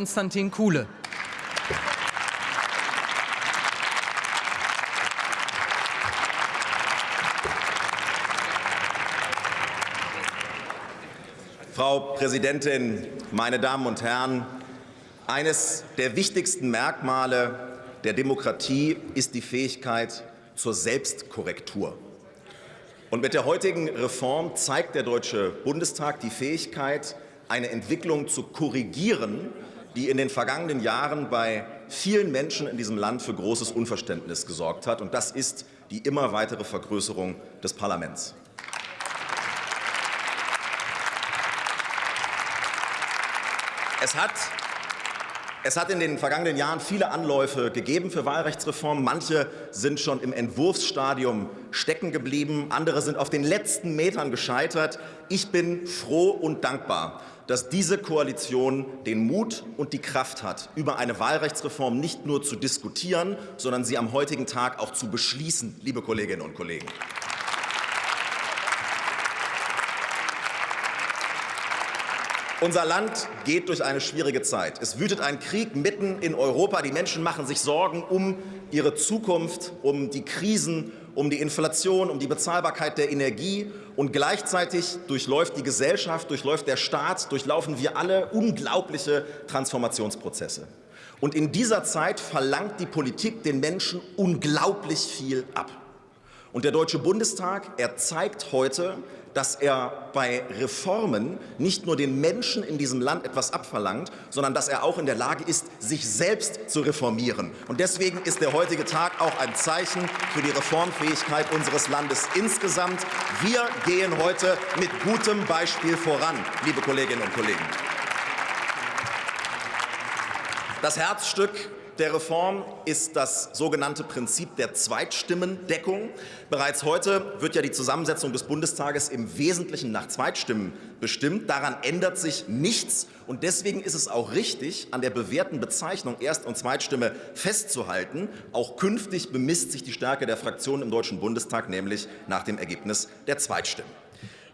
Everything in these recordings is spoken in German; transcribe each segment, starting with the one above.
Konstantin Kuhle. Frau Präsidentin, meine Damen und Herren! Eines der wichtigsten Merkmale der Demokratie ist die Fähigkeit zur Selbstkorrektur. Und mit der heutigen Reform zeigt der Deutsche Bundestag die Fähigkeit, eine Entwicklung zu korrigieren, die in den vergangenen Jahren bei vielen Menschen in diesem Land für großes Unverständnis gesorgt hat. Und das ist die immer weitere Vergrößerung des Parlaments. Es hat es hat in den vergangenen Jahren viele Anläufe gegeben für Wahlrechtsreformen. Manche sind schon im Entwurfsstadium stecken geblieben, andere sind auf den letzten Metern gescheitert. Ich bin froh und dankbar, dass diese Koalition den Mut und die Kraft hat, über eine Wahlrechtsreform nicht nur zu diskutieren, sondern sie am heutigen Tag auch zu beschließen, liebe Kolleginnen und Kollegen. Unser Land geht durch eine schwierige Zeit. Es wütet ein Krieg mitten in Europa. Die Menschen machen sich Sorgen um ihre Zukunft, um die Krisen, um die Inflation, um die Bezahlbarkeit der Energie. Und gleichzeitig durchläuft die Gesellschaft, durchläuft der Staat, durchlaufen wir alle unglaubliche Transformationsprozesse. Und in dieser Zeit verlangt die Politik den Menschen unglaublich viel ab. Und der Deutsche Bundestag, er zeigt heute, dass er bei Reformen nicht nur den Menschen in diesem Land etwas abverlangt, sondern dass er auch in der Lage ist, sich selbst zu reformieren. Und deswegen ist der heutige Tag auch ein Zeichen für die Reformfähigkeit unseres Landes insgesamt. Wir gehen heute mit gutem Beispiel voran, liebe Kolleginnen und Kollegen. Das Herzstück der Reform ist das sogenannte Prinzip der Zweitstimmendeckung. Bereits heute wird ja die Zusammensetzung des Bundestages im Wesentlichen nach Zweitstimmen bestimmt. Daran ändert sich nichts. Und deswegen ist es auch richtig, an der bewährten Bezeichnung Erst- und Zweitstimme festzuhalten. Auch künftig bemisst sich die Stärke der Fraktionen im Deutschen Bundestag nämlich nach dem Ergebnis der Zweitstimmen.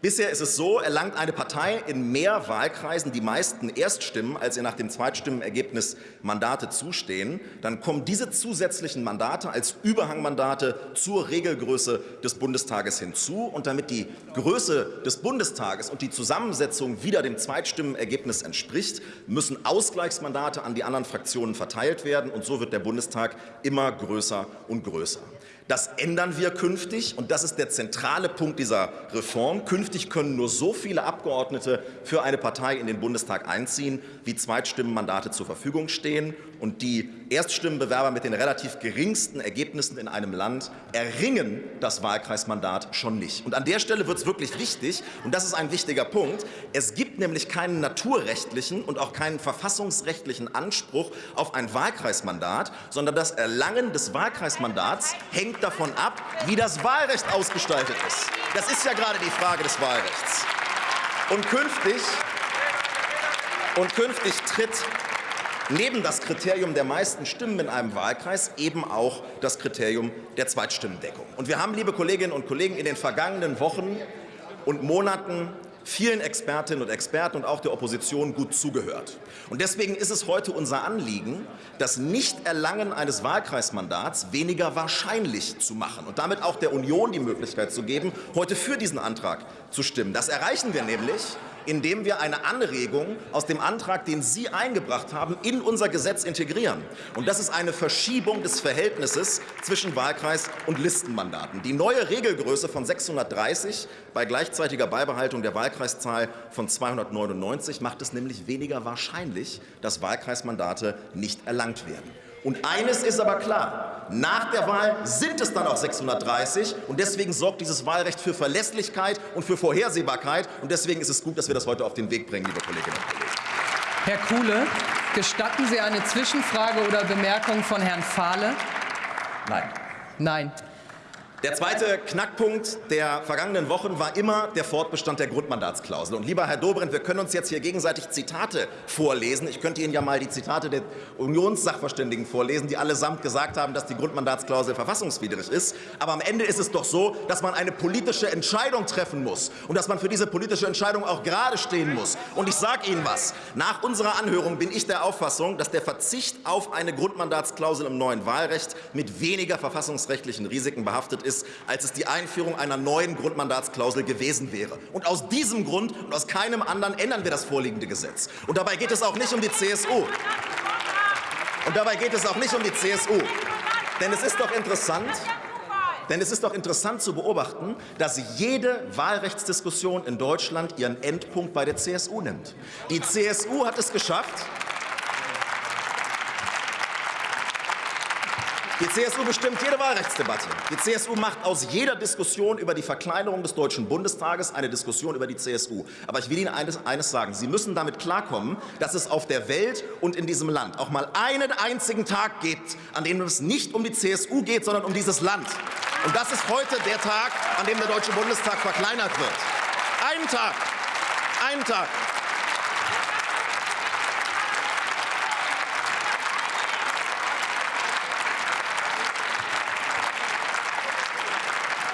Bisher ist es so, erlangt eine Partei in mehr Wahlkreisen die meisten Erststimmen, als ihr nach dem Zweitstimmenergebnis Mandate zustehen, dann kommen diese zusätzlichen Mandate als Überhangmandate zur Regelgröße des Bundestages hinzu. Und damit die Größe des Bundestages und die Zusammensetzung wieder dem Zweitstimmenergebnis entspricht, müssen Ausgleichsmandate an die anderen Fraktionen verteilt werden. Und so wird der Bundestag immer größer und größer. Das ändern wir künftig, und das ist der zentrale Punkt dieser Reform. Künftig können nur so viele Abgeordnete für eine Partei in den Bundestag einziehen, wie Zweitstimmenmandate zur Verfügung stehen. Und die Erststimmenbewerber mit den relativ geringsten Ergebnissen in einem Land erringen das Wahlkreismandat schon nicht. Und an der Stelle wird es wirklich wichtig, und das ist ein wichtiger Punkt, es gibt nämlich keinen naturrechtlichen und auch keinen verfassungsrechtlichen Anspruch auf ein Wahlkreismandat, sondern das Erlangen des Wahlkreismandats hängt davon ab, wie das Wahlrecht ausgestaltet ist. Das ist ja gerade die Frage des Wahlrechts. Und künftig, und künftig tritt neben das Kriterium der meisten Stimmen in einem Wahlkreis eben auch das Kriterium der Zweitstimmendeckung. Und wir haben, liebe Kolleginnen und Kollegen, in den vergangenen Wochen und Monaten vielen Expertinnen und Experten und auch der Opposition gut zugehört. Und deswegen ist es heute unser Anliegen, das Nichterlangen eines Wahlkreismandats weniger wahrscheinlich zu machen und damit auch der Union die Möglichkeit zu geben, heute für diesen Antrag zu stimmen. Das erreichen wir nämlich, indem wir eine Anregung aus dem Antrag, den Sie eingebracht haben, in unser Gesetz integrieren. Und das ist eine Verschiebung des Verhältnisses zwischen Wahlkreis und Listenmandaten. Die neue Regelgröße von 630 bei gleichzeitiger Beibehaltung der Wahlkreiszahl von 299 macht es nämlich weniger wahrscheinlich, dass Wahlkreismandate nicht erlangt werden. Und eines ist aber klar, nach der Wahl sind es dann auch 630 und deswegen sorgt dieses Wahlrecht für Verlässlichkeit und für Vorhersehbarkeit und deswegen ist es gut, dass wir das heute auf den Weg bringen, liebe Kolleginnen und Kollegen. Herr Kuhle, gestatten Sie eine Zwischenfrage oder Bemerkung von Herrn Fahle? Nein. Nein. Der zweite Knackpunkt der vergangenen Wochen war immer der Fortbestand der Grundmandatsklausel. Und lieber Herr Dobrindt, wir können uns jetzt hier gegenseitig Zitate vorlesen. Ich könnte Ihnen ja mal die Zitate der Unionssachverständigen vorlesen, die allesamt gesagt haben, dass die Grundmandatsklausel verfassungswidrig ist. Aber am Ende ist es doch so, dass man eine politische Entscheidung treffen muss und dass man für diese politische Entscheidung auch gerade stehen muss. Und ich sage Ihnen was. Nach unserer Anhörung bin ich der Auffassung, dass der Verzicht auf eine Grundmandatsklausel im neuen Wahlrecht mit weniger verfassungsrechtlichen Risiken behaftet ist, als es die Einführung einer neuen Grundmandatsklausel gewesen wäre. Und aus diesem Grund und aus keinem anderen ändern wir das vorliegende Gesetz. Und dabei geht es auch nicht um die CSU. Und dabei geht es auch nicht um die CSU. Denn es ist doch interessant, denn es ist doch interessant zu beobachten, dass jede Wahlrechtsdiskussion in Deutschland ihren Endpunkt bei der CSU nimmt. Die CSU hat es geschafft, Die CSU bestimmt jede Wahlrechtsdebatte. Die CSU macht aus jeder Diskussion über die Verkleinerung des Deutschen Bundestages eine Diskussion über die CSU. Aber ich will Ihnen eines, eines, sagen. Sie müssen damit klarkommen, dass es auf der Welt und in diesem Land auch mal einen einzigen Tag gibt, an dem es nicht um die CSU geht, sondern um dieses Land. Und das ist heute der Tag, an dem der Deutsche Bundestag verkleinert wird. Einen Tag. Einen Tag.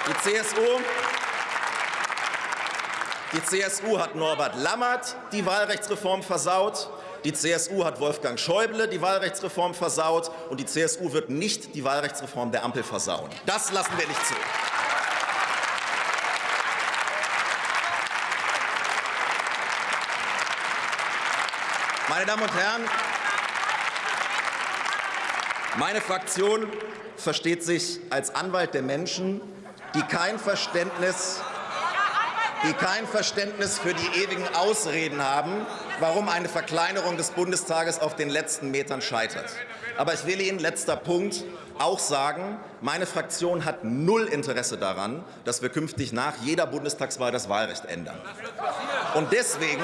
Die CSU, die CSU hat Norbert Lammert die Wahlrechtsreform versaut. Die CSU hat Wolfgang Schäuble die Wahlrechtsreform versaut. Und die CSU wird nicht die Wahlrechtsreform der Ampel versauen. Das lassen wir nicht zu. Meine Damen und Herren, meine Fraktion versteht sich als Anwalt der Menschen, die kein Verständnis die kein Verständnis für die ewigen Ausreden haben, warum eine Verkleinerung des Bundestages auf den letzten Metern scheitert. Aber ich will Ihnen, letzter Punkt, auch sagen, meine Fraktion hat null Interesse daran, dass wir künftig nach jeder Bundestagswahl das Wahlrecht ändern. Und deswegen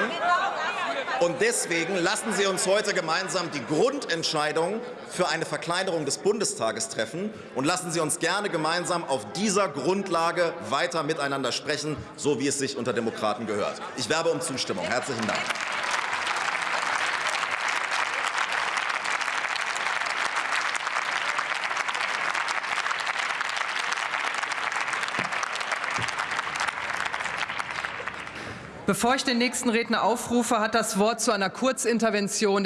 und deswegen lassen Sie uns heute gemeinsam die Grundentscheidung für eine Verkleinerung des Bundestages treffen und lassen Sie uns gerne gemeinsam auf dieser Grundlage weiter miteinander sprechen, so wie es sich unter Demokraten gehört. Ich werbe um Zustimmung. Herzlichen Dank. Bevor ich den nächsten Redner aufrufe, hat das Wort zu einer Kurzintervention